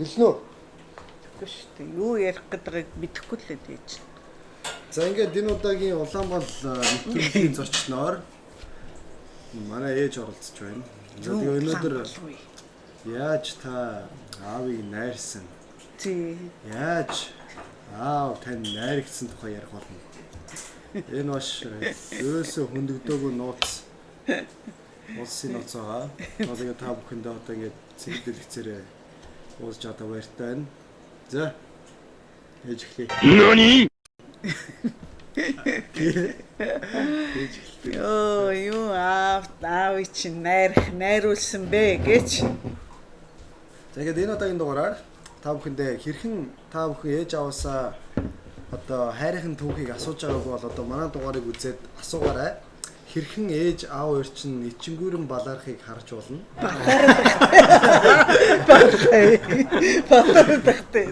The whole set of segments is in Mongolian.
Гэлнөө. Тэгэхгүй шүү дээ. Юу ярих гэдгийг мэдэхгүй л дээ дээж. За ингээд энэ удаагийн Улаанбал нэвтрүүлгийн зочноор манай ээж оролцож байна. За тэгээ өнөөдөр яаж та аавыг найрсан? Тий. Яаж аав тань найрагдсан тухай ярих болно. Энэ маш ерөөсөө хөндөгдөөгүй нууц. Улсын нууц байгаа. Тэгээ та бүхэндээ одоо ингээд цэгдэл уулзж одоо баяртай байна. За. Ээж эхлэе. Нани? Йоо, юу аав аав чи найрах найруулсан бэ гэж. За ингээд энэ удаагийн дугаараар та бүхэндээ хэрхэн та бүхэн ээж аваасаа одоо хайрын түүхийг асууж байгаагүй бол одоо манай дугаарыг үзээд асуугаарай. Хэрхэн ээж аав хоёр чинь ичингүүрэн балаархыг харж болно. Батартай.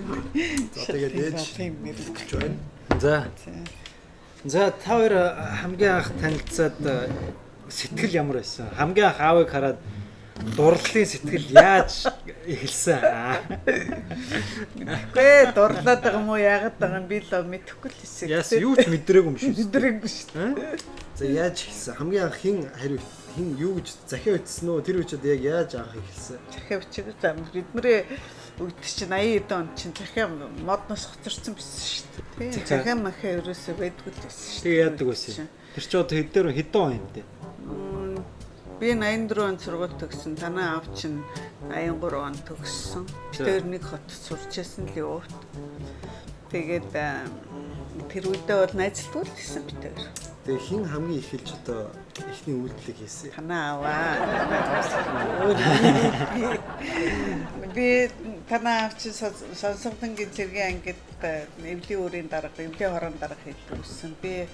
За тэгээд ээж хэлж байна. За. За та хоёр хамгийн анх танилцаад э, сэтгэл ямар байсан? Хамгийн анх аавыг хараад дурлалын сэтгэл яаж эхэлсэн? Аа. Гэ дурлаад байгаа юм уу яагаад байгаа юм би л мэдэхгүй л хэсэг. Яас юу ч мэдрээгүй юм дээ. Өдрөг шүү дээ. За яаж ихсэн? Хамгийн анх хин хариу хин юу гэж захиа ütсэн үү? Тэр үчид яг яаж анх ихсэн? Захиа бичиг зам бидний үгд чинь 80 он чинь захиа модноос хоцорсон байсан шүү дээ. Захиа махаа ерөөсөө байдгүй л байсан шүү. Тэгээ яадаг байсан. Тэр ч одоо хэд дээр хэдэн он юм те. Би 84 он сургууль төгссөн. Танаа аав чинь 83 он төгссөн. Тэр нэг хотод сурч байсан л явт. Тэгээд аа, тэр үедээ бол найзлгүй л байсан би тэр. Тэгээ хин хамгийн их хэлж одоо ихний үйлдэлийг хийсэн. Танаа аваа. Би танаа аав чинь сонсогдонгийн зэргийн ангид эвлийн өрийн дарга, эвлийн хорон дарга хийдэг үссэн. Би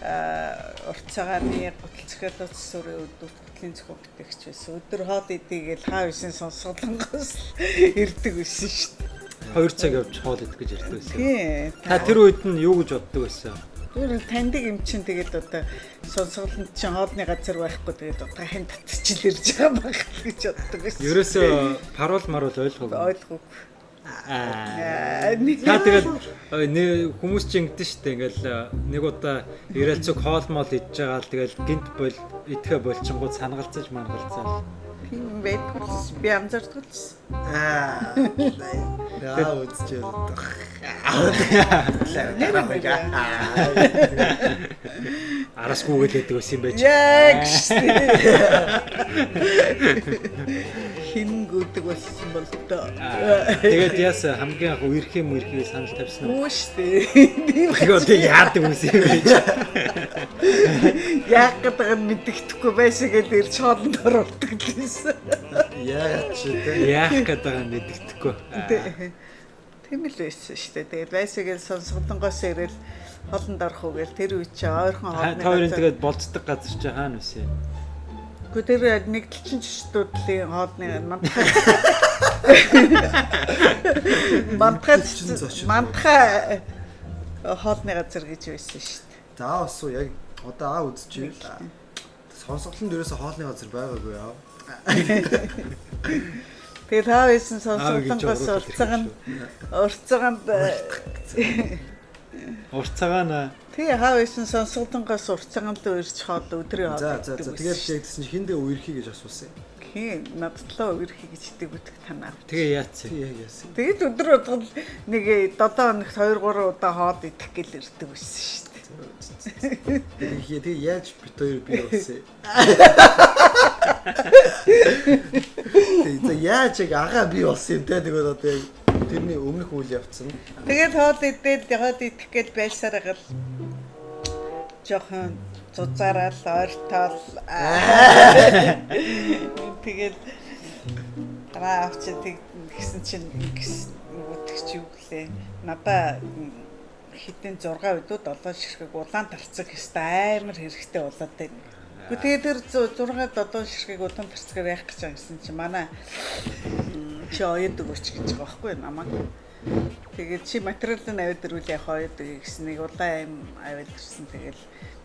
урт цагааны гутал цохиолоц сүрийн өдөрт гутлын зөвхөн бүтээгч байсан. Өдөр хоол идийгээл хаа бисэн сонсголонгоос ирдэг байсан шүү дээ. 2 цаг явж хоол идэх гэж ярьдаг байсан. Тийм. Та тэр үед нь юу гэж боддог байсан? Тэр таньдаг юм чинь тэгээд одоо сонсголонд чинь хоолны газар байхгүй тэгээд одоо хин татчихил ирж байгаа байх гэж боддог байсан. Ерөөсөө парол марул ойлгоогүй. ойлгоогүй. Аа. Та тэгэл хүмүүс ч ингэдэж штэ ингээл э, нэг удаа ирээл цог хоол моол идж байгаа л тэгэл гинт бол идэхэ болчингууд санагалцаж мангалцаа. Тийм байдгүй л би л. Аа. Яа үзэж яддаг. Арасгүйгээл яддаг байсан юм байж. Яг штэ. Хин гүдэг болсон бол тоо. Тэгээд яас хамгийн анх үерхээ мүрхээ санал тавьсан уу? Үгүй штэ. Тийм Тэгээ одоо яадаг юм юм байж. яг гэдэг нь мэддэхгүй байсан гэдээ ирж хоолнд оруулдаг гэсэн. Яа ч тэ. Яах гэдэг нь мэддэхгүй. Тийм л байсан шүү дээ. Тэгээд байсагээл сонсголонгоос ирэл холонд орох уу гээл тэр үе чи ойрхон хоолны Та хоёрын тэгээд болцдог газар чи хаана вэ? Гэхдээ тэр нэгдэлчин чөтөдлийн хоолны мантхай мантхай мантхай хоолны газар гэж байсан шүү дээ. За бас уу яг одоо аа үзчихээ л. Сонсголонд ерөөсө хоолны газар байгаагүй яа. Тэгээ та байсан сонсголонгоос урцаг нь урцаганд Урцагаана Тэгээ хаа байсан сонсголонгоос урцаганд л урьж хоол өдрийн хоол. За за за тэгээд тэгсэн чинь хиндэ үерхий гэж асуусан. Хин надтлаа үерхий гэж дэг үтг танаа. тэгээ яац. Яг яасан. Тэгэд өдөр удаа нэг 7 хоногт 2 3 удаа хоол идэх гэл ирдэг байсан шүү дээ. Тэгээ тэгээ яаж бит хоёр би болсон. Тэгээ яаж яг агаа би болсон юм те тэгээд одоо яг тэрний өмнөх үйл явцсан. Тэгээд хоол идээд яваад идэх гэл байсаар гал жохон зузаарал ойртол тэгээд гараа авчи тэгсэн чинь үтгч юу гэлээ надаа хитэн 6 өдөө 7 ширхэг улаан тарцаг хэвээр амар хэрэгтэй болоод байна. Гэхдээ тэр 6 7 ширхэг улаан тарцгаар яах гэж гэсэн чинь манай чи оёд өгөөч гэж байгаа байхгүй намайг. Тэгээд чи материалын авид ирүүл яг оёд гэсэн нэг улаан аим авид ирсэн. Тэгэл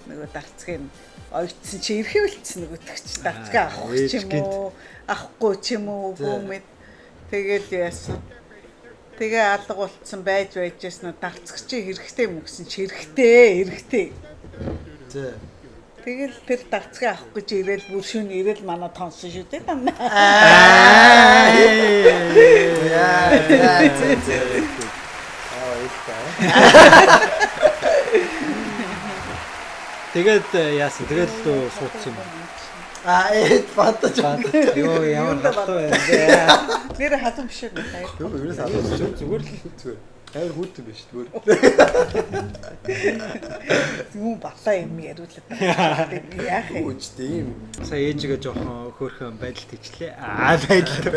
нөгөө дарцгийн оёдсон чи эрхэвэлцсэн нөгөө төгч дарцгаа авах ч юм уу? Авахгүй ч юм уу? Үгүй мэд. Тэгэл яасан? Тэгээ алга болцсон байж байжсэн нь дарцгч хэрэгтэй юм гэсэн чи хэрэгтэй хэрэгтэй. За. Тэгэл тэр дарцгаа авах гэж ирээл бүр шүн ирээл манай тонсон шүү дээ. Аа. Яа. Аа, ихтэй. Тэгээд э, яасан. Тэгээд лөө суудсан юм. Аа, ээ батаж байна. Йоо ямар хатуу байна. Нэр хатан биш үү? Юу юунаас аваад Зүгээр л зүгээр. Хайр хүүтэн биш зүгээр. Юу батлаа юм яриулаад. Яах юм? Үчтэй юм. сая ээжигээ жоохон хөөрхөн байдалд ичлээ. Аа байдал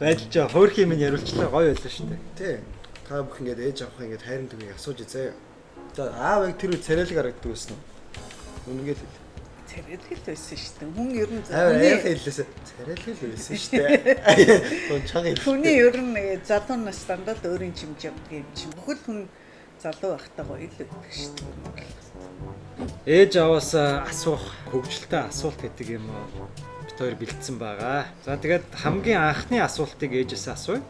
байдал жоо хөөрх юм яриулчлаа гоё байлаа шүү дээ. Тий. Та бүх ингэж ээж авах ингэж хайрын төгөөг асууж үзээ. За аав яг тэр үе царайлаг харагддаг байсан уу? Үнэгээл хэл. Царайлгал байсан шүү дээ. Хүн ер нь Аав хүний- аяа хэллээсэ. Царайлаг л байсан шүү дээ. Тун чаг юм. Хүний ер нь э, залуу нас дандаа л өөрийн чимж явдаг юм чинь. Бүхэл хүн залуу байхдаа гоё л өгдөг шүү дээ. Ээж аваас асуух хөвгөлтэй асуулт гэдэг юм уу? Бид хоёр бэлдсэн байгаа. За тэгээд хамгийн анхны асуултыг ээжээс асууя.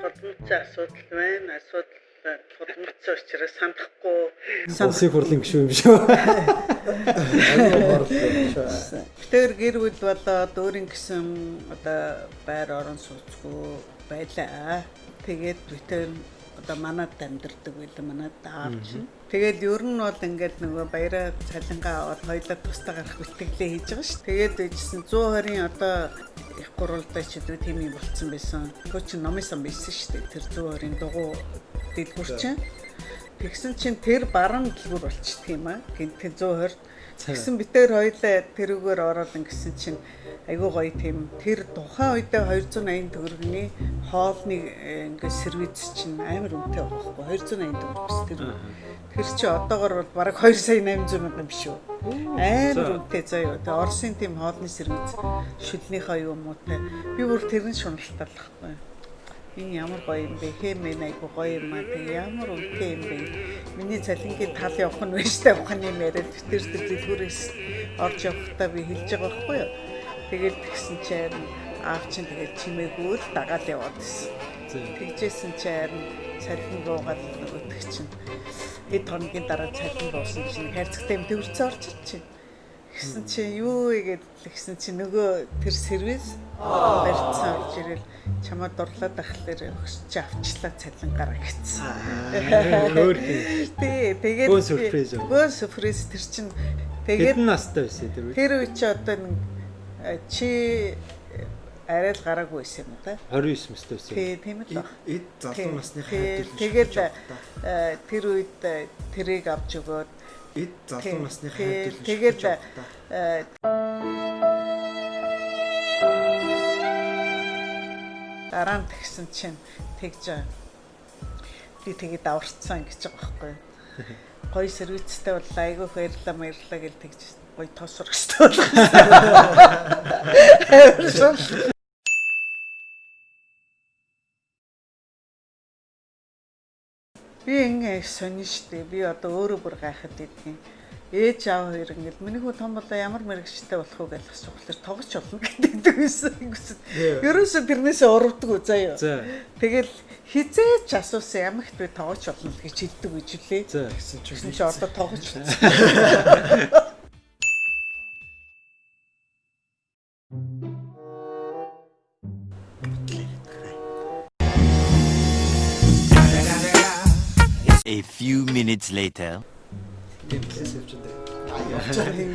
Тодмцсан асуудал байна. Асуудал тодмцсан учраас санахгүй. Улсын хурлын гишүүн юм шүү. Тэр гэр бүл болоод өөрийн гэсэн одоо байр орон сууцгүй байлаа. Тэгээд битэр одоо манад амьдардаг байлаа манад аавч нь. Тэгээд ер нь бол ингээд нөгөө баяраа цалингаа аваад хоёлаа тусдаа гарах бэлтгэлээ хийж байгаа шүү. Тэгээд ээжсэн 120-ын одоо их гурвалдаа ч гэдэг тийм юм болцсон байсан. Чи номын сан байсан шүү дээ. Тэр 120-ын дугуй дэлгүр чинь. Тэгсэн чинь тэр баруун дэлгүр болчихдөг юм аа. Гинт 120 Тэгсэн битээр хоёлаа тэрүүгээр ороод ингэсэн чинь айгүй гоё тийм тэр тухайн үедээ 280 төгрөгийн хоолны э, ингээ сервиз чинь амар үнэтэй байхгүй 280 төгрөг бас тэр. Тэр чи одоогор бол бараг 2 сая 800 мянган биш үү? Амар үнэтэй заяа. Тэгээ Оросын тийм хоолны сервиз шүлнийхээ юм уу те. Би бүр тэрэн шуналтай л байхгүй. Энэ ямар гоё юм бэ? Хэмээн айгу гоё юм аа. Тэг ямар үнэтэй юм бэ? Миний цалингийн тал явах нь вэштэй ухааны яриад тэр тэр дэлгүүрээс орж явахдаа би хэлж байгаа байхгүй юу? Тэгээд тэгсэн чинь аав чинь тэгээд чимээгүй л дагаад яваад байсан. Тэгжсэн чинь цалин руугаад нөгөөтг чинь хэд хоногийн дараа цалин буусан чинь хайрцагтай юм төвөрцөө орж чинь. Гэсэн чинь юу игээд тэгсэн чинь нөгөө тэр сервис барьцсан орж ирэл чамаа дурлаад ахлаар өгч чи авчлаа цалин гараа гэсэн. Тий, тэгээд Бөөн сюрприз? Бөөн сюрприз тэр чинь тэгээд настай байсан тэр үед? тэр үе чи одоо нэг э, чи арай л гараагүй байсан юм да. 29 настай байсан. Тий, тийм л баг. Эд залуу насны Тий, хайр Тэгээд э, тэр үед э, тэрийг авч өгөөд эд залуу насны хайр тэгээд э, дараа нь тэгсэн чинь тэгж би тэгээд аварцсан гэж байгаа байхгүй. Гоё сервистэй бол айгүй баярлаа баярлаа гэж тэгж гоё хэрэгтэй болгосон. Ингэ сонин штэ. Би одоо өөрөө бүр гайхаад идэгин. Ээж аав хоёр ингэ миний хүү том болоо ямар мэрэгчтэй болох уу гэж асуухлаар тоглож болно гэдэг байсан. Ерөөсө тэрнээс урвдаг үү заяа. За. Тэгэл хизээч асуусан ямар их би тоглож болно гэж хэлдэг гэж үлээ. Чинь Тэгсэн чи одоо тоглож A few minutes later.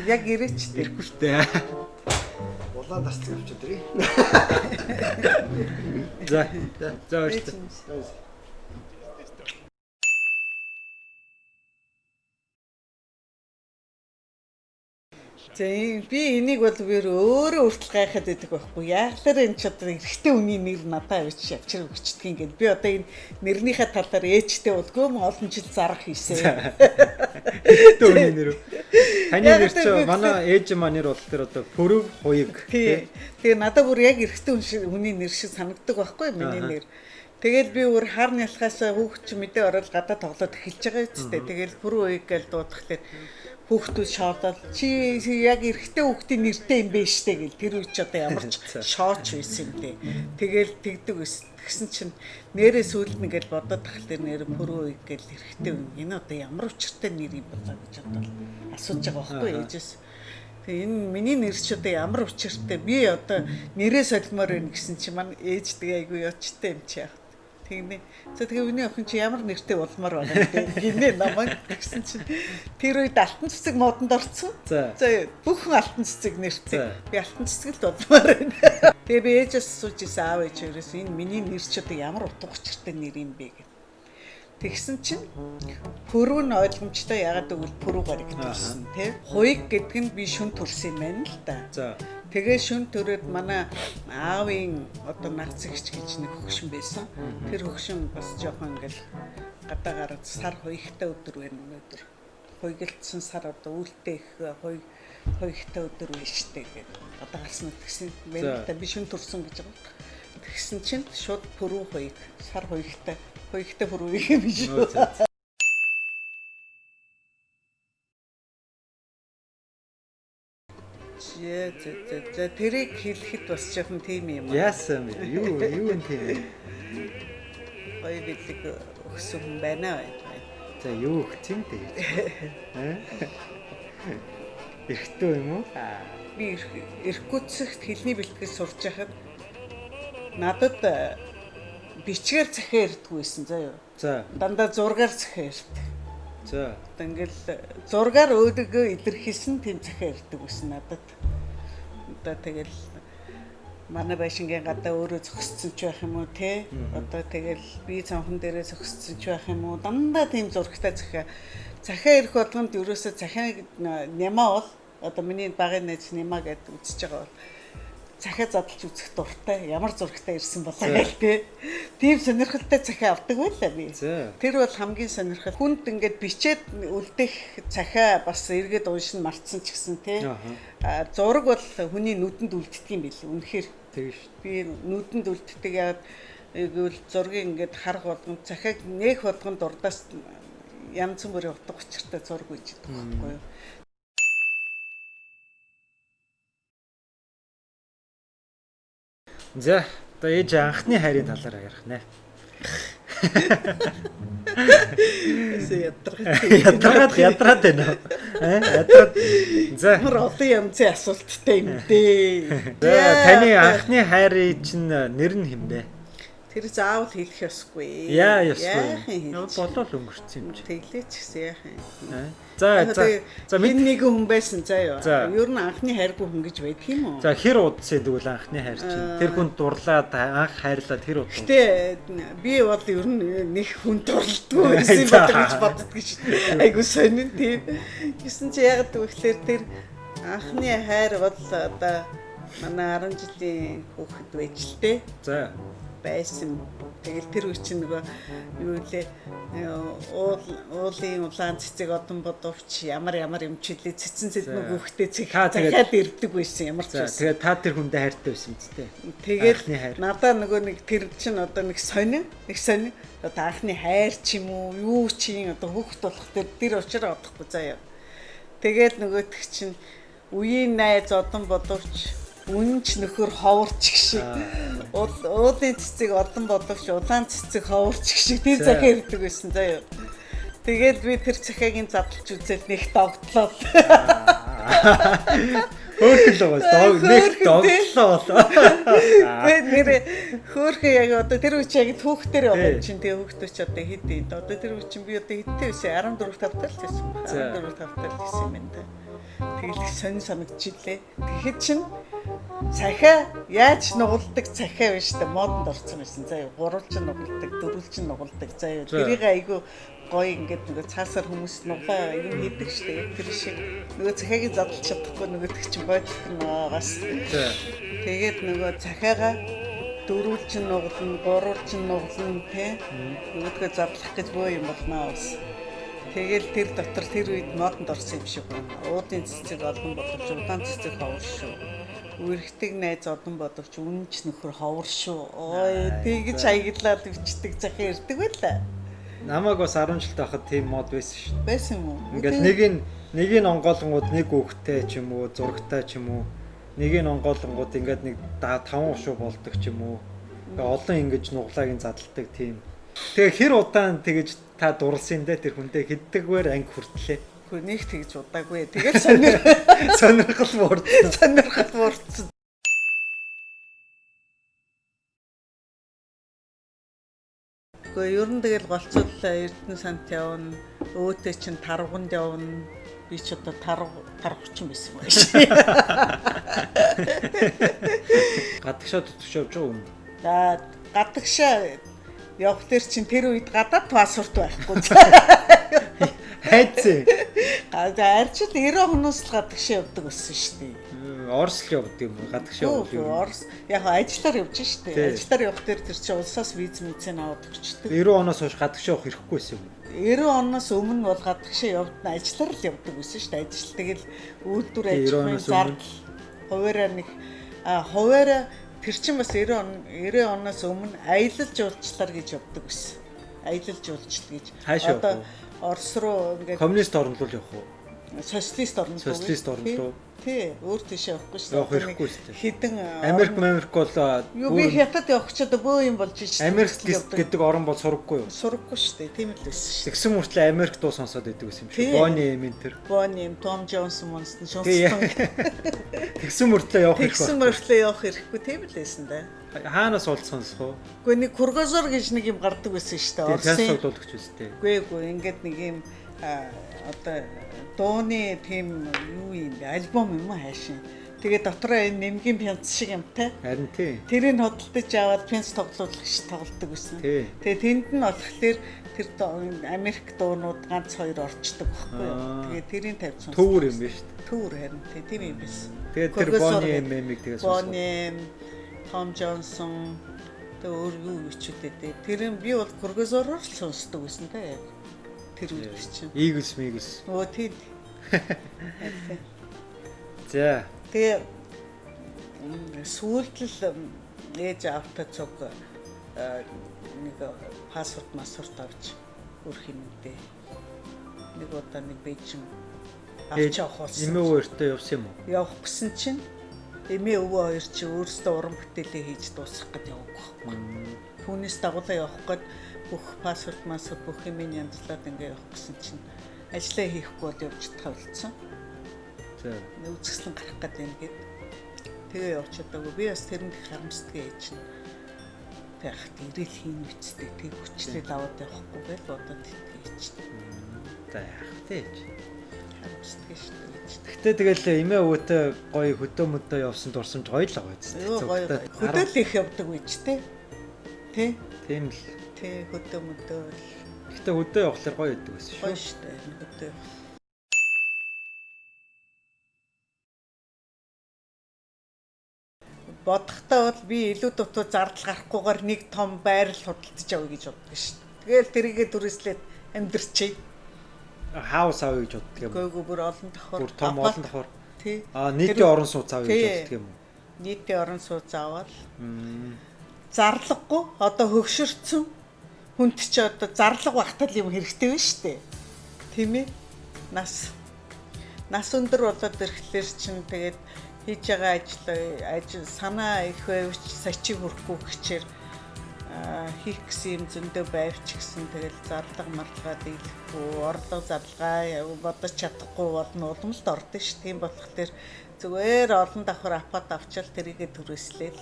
Яг ирээч тэр. Хүртээ. Улаан тасцыг авчихсан дээ. За. За баярлалаа. За ийм- би энийг бол би өөрөө өөртөл гайхаад байдаг байхгүй. Яаглаар энэ ч одоо эрэгтэй хүний нэр надад авчиж явчихраг өчтг юм гээд би одоо энэ нэрнийхээ талаар ээжтэй болгүй м олон жил зарах хийсэн. Төвний нэр. Таны нэр чи манай ээж маань нэр бол тэр одоо Пүрв Хуйг. Тий. Тэгээ надад бүр яг шиг хүний нэр шиг санагддаг байхгүй миний нэр. Тэгэл би өөр хар нялхаас хүүхд чи мэдээ ороод гадаа тоглоод эхэлж байгаа үсттэй. Тэгэл бүр үеиг гээл дуудахлаар хүүхдүүд шоодол чи яг эрэгтэй хүүхдийн нэртэй юм бэ штэ гэл тэр үуч одоо ямар ч шооч байсан юм дээ. Тэгэл тэгдэг ус тэгсэн чинь нэрээ сүйд нэгэл бодоод тахал тэр нэр пөрөө ийг гэл эрэгтэй юм. Энэ одоо ямар учиртай нэр юм болоо гэж бодвол асууж байгаа байхгүй ээжээс. Тэгээ энэ миний нэр ч одоо ямар учиртай би одоо нэрээ солимоор байна гэсэн чи маань ээж тэгээ айгүй ячтай юм чи яах Тэгнэ. За тэгээ үний охин чи ямар нэртэй болмоор байна гэдэг. Гинэ намайг гэсэн чинь тэр үед алтан цэцэг модонд орсон. За. Бүхэн алтан цэцэг нэртэй. Би алтан цэцэг л болмоор байна. Тэгээ би ээжээс асууж исэн аав ээжээс энэ миний нэр ч одоо ямар утга учиртай нэр юм бэ гэдэг. Тэгсэн чинь пөрөв нь ойлгомжтой ягаад гэвэл пөрөв гараг гэсэн тий. Хуйг гэдэг нь би шүн төрсөн юм байна л да. За. Тэгээ шүн төрөөд манай аавын одоо нагц ихч гэж нэг хөгшин байсан. Тэр хөгшин бас жоохон ингээл гадаа гараад сар хуйгтай өдөр байна өнөөдөр. Хуйгэлцсэн сар одоо үлдээ их хуй хуйгтай өдөр байна штэ гэдэг. Одоо гарсан тэгсэн мэн та би шүн төрсөн гэж байгаа. Тэгсэн чинь шууд пөрүү хуйг сар хуйгтай хуйгтай пөрүү юм биш зэ зэ зэ тэрийг хэлэхэд бас жоохон тийм юм аа. Яасан бэ? Юу юу юм тийм. Гоё бидэг өгсөн хүн байна бай. За юу өгсөн тэгээд. Эрхтөө юм уу? Би эрхгүцэгт хэлний бэлтгэл сурж байхад надад э, бичгээр захиа заа юу. За. Дандаа зургаар захиа ирдэг. За. Ингээл зургаар өөдөгөө илэрхийлсэн захиа ирдэг байсан надад. Одоо тэгэл манай байшингийн гадаа өөрөө зогссон ч байх юм уу те. Одоо тэгэл би цанхан дээрээ зогссон ч байх юм уу. Дандаа тийм зурагтай захиа. Захиа ирэх болгонд ерөөсөө захиаг нямаа бол одоо миний багын найз нямаа гэдээ үзэж байгаа бол захиа задлж үзэх дуртай ямар зурагтай ирсэн болоо гэх тээ. Тийм сонирхолтой захиа авдаг байлаа би. Тэр бол хамгийн сонирхол. Хүнд ингээд бичээд үлдэх захиа бас эргээд уншин мартсан ч гэсэн. А зураг бол хүний нүдэнд үлддэг юм билээ. Үнэхээр Тэгэж шүү. би нүдэнд үлддэг яагаад гэвэл зургийг ингээд харах болгон захиаг нээх болгон дурдаас янз бүрийн утга учиртай зураг үйж идэх байхгүй юу. За. Одоо ээж анхны хайрын талаар ярих нэ. Эсэ ядаргах. Ядраад ядраад байна. Аа ядраад. За. Ямар олон янзын асуулттай юм дээ. За таны анхны хайрын чинь нэр нь хэм бэ? Тэр заавал хэлэх ёсгүй. Яа ёсгүй. Болол өнгөрсөн юм чи. Тэглээч гэсэн яахан. Аа. За за. За минь нэг хүн байсан заа. За. Ер нь анхны хайргүй хүн гэж байдаг юм уу? За хэр удсан тэгвэл анхны хайр чинь. Аа. Тэр хүн дурлаад анх хайрлаад хэр удсан. Гэтэ би бол ер нь нэг хүн дурлдгүй байсан юм бодож гэж боддог гэж. Айгу сонин тийм. Гэсэн чи ягаад гэвэл тэр анхны хайр бол одоо манай 10 жилийн хүүхэд байж л тээ. За. Байсан. Тэгэл тэр үе чинь нөгөө юу лээ уул уулын улаан цэцэг одон бодовч ямар ямар юм чилээ цэцэн цэцэн хүүхдээ цэг захиад ирдэг байсан ямар ч байсан. тэгээд та тэр хүндээ хайртай байсан Тэгээд Анхны хайр. надаа нөгөө нэг тэр чинь одоо нэг сонин нэг сонин одоо анхны хайр ч юм уу юу чи одоо хүүхд болох тэр тэр учраас одохгүй заяа. Тэгээд нөгөөх чинь үеийн найз одон бодовч үнч нөхөр ховорч. Уул уулын цэцэг одон бодовч улаан цэцэг ховорч тэр За. захиа ирдэг байсан заяа. Тэгээд би тэр захиагийн задлж үзээд нэг догтлоо. Хөөхөл байгаа. Дог нэг доглоо болоо. Тэгээд нэр хөөхөө яг одоо тэр үчи яг түүхтэр байгаа чинь тэгээ хүүхдүүд ч одоо хэд хэд одоо тэр үчи би одоо хэдтэй байсан 14 тавтал л байсан. За. 14 тавтал байсан юм да. Тэгэл их сонь санагдчихлээ. Тэгэхэд чинь цахиа яаж нугалдаг цахиа биш та модонд орсон байсан. За гурвалж нугалдаг, дөрвөлж нугалдаг. За За. тэрийг айгу гоё ингээд нөгөө цаасаар хүмүүс нуглаа юм хийдэг штэ яг тэр шиг нөгөө цахиагийн задлж чадахгүй нөгөө тэг чинь бодох нөгөөс За. Тэгээд нөгөө цахиагаа дөрвөлж нь нуглана, гурвалж нь нуглана тий. Нөгөөдгөө задлах гэж бөө юм болноо бас. Тэгэл тэр дотор тэр үед модонд орсон юм шиг байна. Уудын цэцэг олон бодовч удаан цэцэг ховор шүү. Үрхдэг найз одон бодовч үнэнч нөхөр ховор шүү. Ой тэгж за. аяглаад өвчдөг захиа ирдэг байлаа. намайг бас 10 жил тахад тийм мод байсан шүү. Байсан юм уу? Ингээл нэг нь нэг нь онгоолгонгууд нэг үхтэй ч юм уу, зурагтай ч юм уу. Нэг нь онгоолгонгууд ингээд нэг 5 гушуу болдог ч юм уу. Ингээ олон ингэж нуглаагийн задалдаг тийм. Тэгээ хэр удаан тэгэж та дурлсан дээ тэр хүнтэй хэддэгвэр анги хүртлээ. Үгүй нэг тэгж удаагүй. Тэгэл сонир Сонирхол буурдсан. сонирхол буурсан. Гэхдээ ер нь тэгэл голцоллоо Эрдэнэ сант явна. Өөтөө чин тарганд явна. Би ч одоо тарг таргучин байсан байх шээ. Гадагшаа тутагш явж байгаа юм. За гадагшаа явах дээр чин тэр үед гадаад паспорт байхгүй. Хайцээ. За арчил 90 хоноос л гадагшаа явдаг байсан шүү дээ. Орос л явд юм. Гадагшаа явд Үгүй юм. Орос яг ажиллаар явж штэ. Тий. Ажиллаар явах дээр тэр чинь улсаас виз мэдсэн аваад өгчдөг. 90 оноос хойш гадагшаа явах хэрэггүй байсан юм. 90 оноос өмнө бол гадагшаа явдна ажиллаар л явдаг байсан штэ. Ажил тэгэл үйлдвэр Тий, 90 ажлын оноос зардал хуваараа нэг хуваараа тэр чинь бас 90 он 90 оноос өмнө аялал жуулчлаар гэж явдаг байсан. Аялал жуулчлал гэж. Вэ? Орос руу ингээд Коммунист орнд руу явах уу? социалист орнд руу. Социалист Тий. руу. Тий, өөр тийш явахгүй шүү. Явах Одоо нэг хэрэггүй шүү дээ. Хідэн Америк Америк бол Юу би хятад явах ч одоо бөө юм болж шүү. Америк гэдэг орн бол сургаггүй юу? сургахгүй шүү дээ. Тийм л байсан шүү. Тэгсэн мөртлөө Америк дуу сонсоод идэг байсан юм шиг. Бони эмэн тэр. Бони юм Том Джонсон монстон Тий. шунсан. Тэгсэн мөртлөө явах Тэгсэн хэрэгтэй. мөртлөө явах хэрэггүй тийм л байсан да. Хаанаас олд сонсох уу? Гэхдээ нэг Кургазор гэж нэг юм гардаг байсан шүү дээ. Тэгээ пяс Оросын. тоглоулах үстэй. Үгүй эгүй ингээд нэг юм одоо дууны тийм юу юм бэ? Альбом юм уу хаашаа. Тэгээ дотроо энэ нэмгийн пянц шиг юмтай. Харин тий. Тэрийг хөдөлтөж аваад пянц тоглуулах ш тоглодог байсан. Тий. Тэгээ тэнд нь болохоор тэр Америк дуунууд ганц хоёр орчдөг байхгүй юу? Тэгээ тэрийг тавьж сонсдог. Төвөр юм биш үү? Төвөр харин тий, тийм юм байсан. Тэгээд тэр Бони эмэмиг тэгээ сонсох. Бони, Том Джонсон тэгээ өөр юу ичүүдээ дээ. Тэр нь би бол Кургазороор л сонсдог байсан та яг. Тэр үед чинь. Eagles Migels. Өө тий. За. Тэгээ сүүлд л ээж автаа цуг э, нэг паспорт массорт авч өрх юм дээ. Нэг удаа нэг бейжин авч явах болсон. Эмээ өөртөө явсан юм уу? явах гэсэн чинь эмээ өвөө хоёр чи өөрсдөө уран бүтээлээ хийж дуусгах гэж яваг байхгүй. Түүнээс дагуулаа явах гээд бүх паспорт массад бүх юм янзлаад ингээ явах гэсэн чинь ажлаа хийхгүй бол явж болсон. За. Үзэсгэлэн гарах гээд байна гэд. Тэгээ явж чадаагүй. Би бас тэрэнд их харамсдаг ээж нь. Тэг хат ирээл хийн үсттэй тэг хүчлээ даваад явахгүй байл бодоод итгэж За яах вэ? харамсдаг шүү дээ. Гэтэ тэгэл эмээ өвөтэй гоё хөдөө мөдөө явсан дурсамж гоё л байгаа зү. Хөдөөл их явдаг үеч те. Тэ? Тийм л. Тэ хөдөө мөдөө Гэтэ хөдөө явахлаар гоё идэг байсан гоё шүү. штэ хөдөө. Бодохдоо бол би илүү дутуу зардал гарахгүйгээр нэг том байрал худалдаж авъя гэж боддог шүү дээ. Тэгэл тэрийгэ дүрслээд амьдрчээ. Хаус авъя гэж боддог юм. Гойгоо бүр олон давхар. Бүр том олон давхар. Тий. Аа нийтийн орон сууц авъя гэж Тий. боддог юм уу? Нийтийн орон сууц аваад зарлаггүй одоо хөгшөрцөн хүнд чи одоо зарлаг багтал юм хэрэгтэй байна шүү дээ. Тийм ээ. Нас нас өндөр болоод ирэхлээр чинь тэгээд хийж байгаа ажил ажил санаа их байвч сачиг хүрхгүй гэчээр хийх гэсэн юм зөндөө байвч гэсэн тэгэл зарлага марлага дийлэхгүй орлого зарлагаа бодож чадахгүй болно уламжлалт ордон ш. Тийм болохоор зүгээр олон давхар апат авчаал тэрийгэ төрөслөөл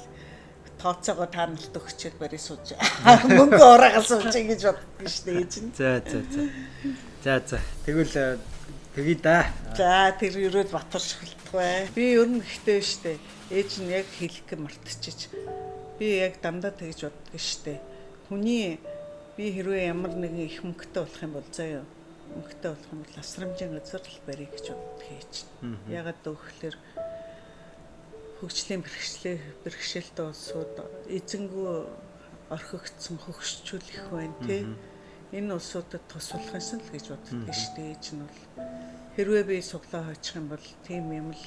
тооцоогоо таналт өгчөөд барь сууж мөнгө ураагаал суужээ гэж боддог шүү дээ ээж нь. За за за. За за. Тэгвэл э, тэгье да. За тэр өрөөд батар шгэлтэх бай. Би ер нь ихтэй штэ. Ээж нь яг хэлэх гэ мартчихэж. Би яг дандаа тэгж боддог штэ. Хүний би хэрвээ ямар нэгэн их мөнгөтэй болох юм бол заяа мөнгөтэй болох юм бол асрамжийн газар л барих гэж боддог ээж. Ягаад гэвэл хөгжлийн бэрхшээл бэрхшээлтэй улсууд эзэнгүү орхигдсон хөгжчүүлэх байна тий. Энэ улсуудад тусвалхсан л гэж боддог шүү дээ. Ээж нь бол. Хэрвээ би суглаа хойчих юм бол тийм юм л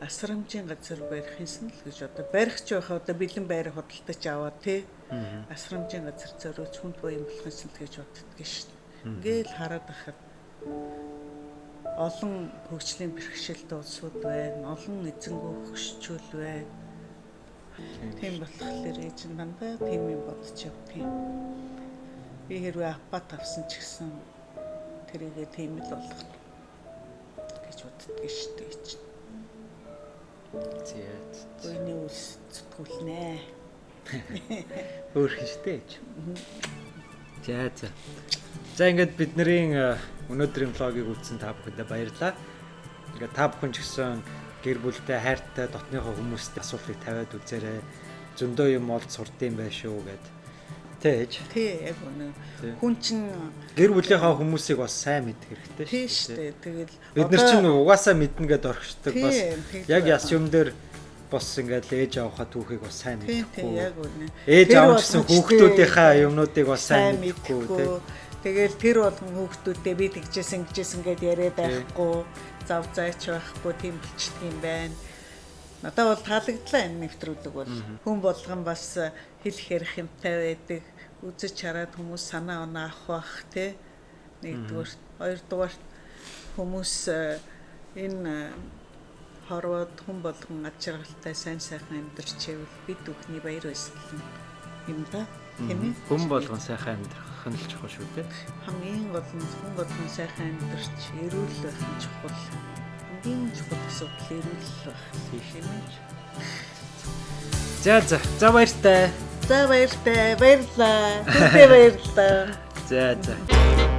асрамжийн газар барих юмсан л гэж одоо барих ч байхаа одоо бэлэн байр худалдаж аваад тий асрамжийн газар зориулж хүнд буян болох юмсан л гэж боддөг шүү дээ. Ингээл хараад байхад олон хөгжлийн бэрхшээлт улсууд байна, олон эзэнгүү хөгшчүүл байна. Тийм болохоор ээж нь дандаа тийм юм бодож явдгийг. Би хэрвээ апат авсан ч гэсэн тэрийгээ тийм л болгох гэж боддөг шүү дээ ээж. нь. Зээ. Өөний үс зүтгүүлнэ. Өөр хинжтэй ээж. За за. За ингээд бидний э, өнөөдрийн влогийг үзсэн та бүхэндээ баярлалаа. Ингээд та бүхэн ч гэсэн гэр бүлтэй хайртай дотныхоо хүмүүстэй асуултыг тавиад үзээрэй. Зөндөө юм олд сурдсан байх шүү гэд. Тэ ээж. Тий яг үнэ. Хүн чинь Гэр бүлийнхаа хүмүүсийг бас сайн мэдэх хэрэгтэй тий шүү штэ. Тэгэл Бид нар чинь угаасаа мэднэ гэд орхичдаг Тийм, бас яг яс юм дээр бас ингээд ээж авахаа түүхийг бас сайн мэдэхгүй. яг үнэ. Ээж аав гэсэн хүүхдүүдийнхаа юмнуудыг бас сайн мэдэхгүй тий. Тэгэл тэр болгон хүүхдүүдтэй би тэгжсэн гэжсэн гэд яриад байхгүй зав зайч байхгүй тийм болчихдөг юм байна. Надад бол таалагдлаа энэ нэвтрүүлэг бол. Хүн болгон бас хэл хэрэг юмтай байдаг. Үзэж хараад хүмүүс санаа оноо авах бах тий. Нэгдүгээр, хоёрдугаар хүмүүс э, энэ э, хорвоод хүн болгон аж аргалтай сайн сайхан амьдарч ивэл бид бүхний баяр баясгал юм да. Тийм ээ. Хүн болгон сайхан амьдрах нь л чухал шүү дээ. хамгийн гол нь хүн болгон сайхан амьдарч эрүүл байх нь чухал. Хамгийн чухал асуудал эрүүл байх. Тийм ээ. За за. За баяртай. За баяртай, баярлаа. Түнтэй баярлаа. За за.